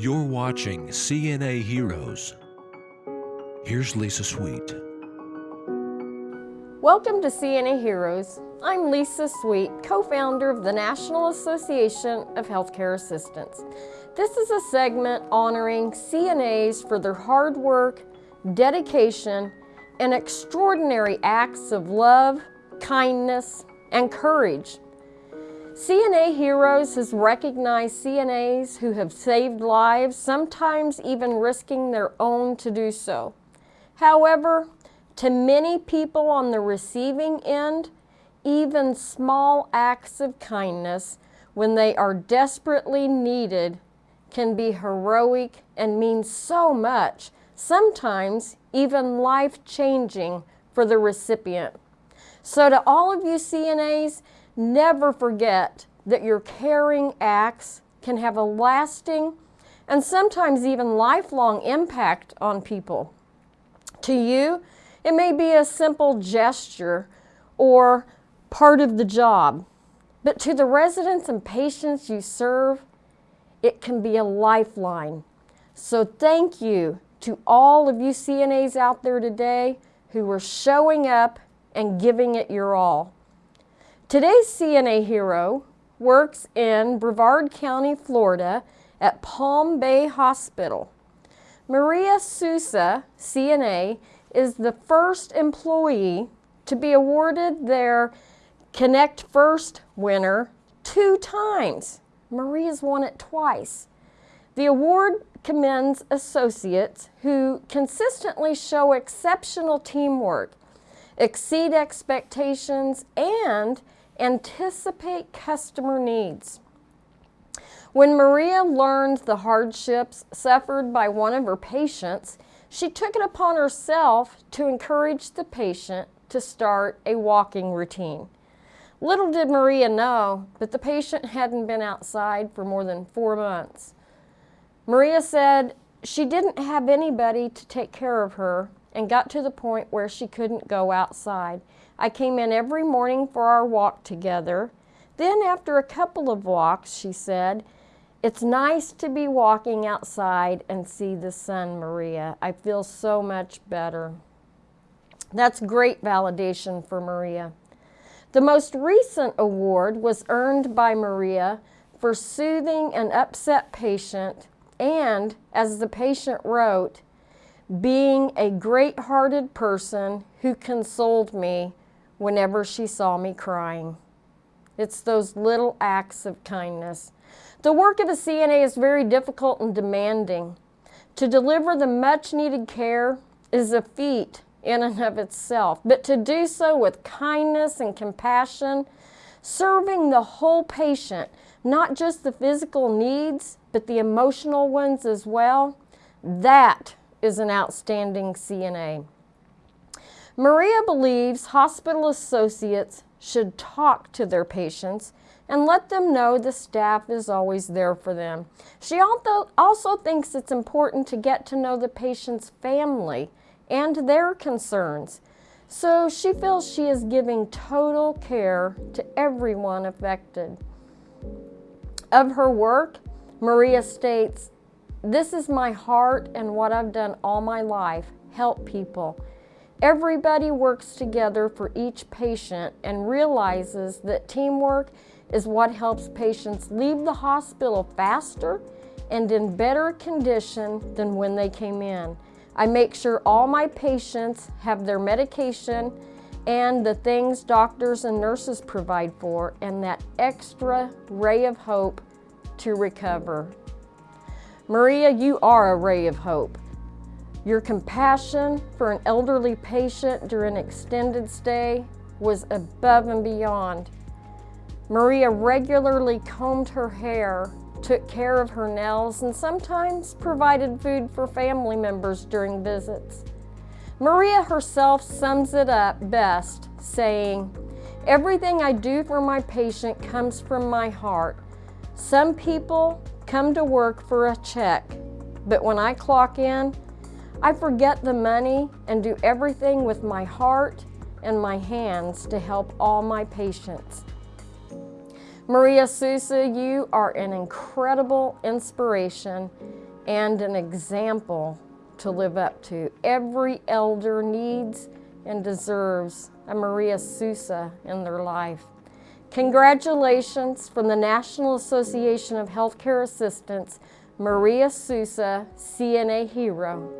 You're watching CNA Heroes. Here's Lisa Sweet. Welcome to CNA Heroes. I'm Lisa Sweet, co-founder of the National Association of Healthcare Assistants. This is a segment honoring CNAs for their hard work, dedication, and extraordinary acts of love, kindness, and courage. CNA Heroes has recognized CNAs who have saved lives, sometimes even risking their own to do so. However, to many people on the receiving end, even small acts of kindness when they are desperately needed can be heroic and mean so much, sometimes even life-changing for the recipient. So to all of you CNAs, Never forget that your caring acts can have a lasting and sometimes even lifelong impact on people. To you, it may be a simple gesture or part of the job, but to the residents and patients you serve, it can be a lifeline. So thank you to all of you CNAs out there today who are showing up and giving it your all. Today's CNA hero works in Brevard County, Florida at Palm Bay Hospital. Maria Sousa, CNA, is the first employee to be awarded their Connect First winner two times. Maria's won it twice. The award commends associates who consistently show exceptional teamwork, exceed expectations, and anticipate customer needs. When Maria learned the hardships suffered by one of her patients, she took it upon herself to encourage the patient to start a walking routine. Little did Maria know that the patient hadn't been outside for more than four months. Maria said she didn't have anybody to take care of her and got to the point where she couldn't go outside. I came in every morning for our walk together. Then after a couple of walks, she said, it's nice to be walking outside and see the sun, Maria. I feel so much better. That's great validation for Maria. The most recent award was earned by Maria for soothing an upset patient and, as the patient wrote, being a great-hearted person who consoled me whenever she saw me crying. It's those little acts of kindness. The work of a CNA is very difficult and demanding. To deliver the much needed care is a feat in and of itself, but to do so with kindness and compassion, serving the whole patient, not just the physical needs, but the emotional ones as well, that is an outstanding CNA. Maria believes hospital associates should talk to their patients and let them know the staff is always there for them. She also thinks it's important to get to know the patient's family and their concerns. So she feels she is giving total care to everyone affected. Of her work, Maria states, this is my heart and what I've done all my life, help people. Everybody works together for each patient and realizes that teamwork is what helps patients leave the hospital faster and in better condition than when they came in. I make sure all my patients have their medication and the things doctors and nurses provide for and that extra ray of hope to recover. Maria, you are a ray of hope. Your compassion for an elderly patient during an extended stay was above and beyond. Maria regularly combed her hair, took care of her nails, and sometimes provided food for family members during visits. Maria herself sums it up best, saying, Everything I do for my patient comes from my heart. Some people come to work for a check, but when I clock in, I forget the money and do everything with my heart and my hands to help all my patients. Maria Sousa, you are an incredible inspiration and an example to live up to. Every elder needs and deserves a Maria Sousa in their life. Congratulations from the National Association of Healthcare Assistants, Maria Sousa, CNA Hero.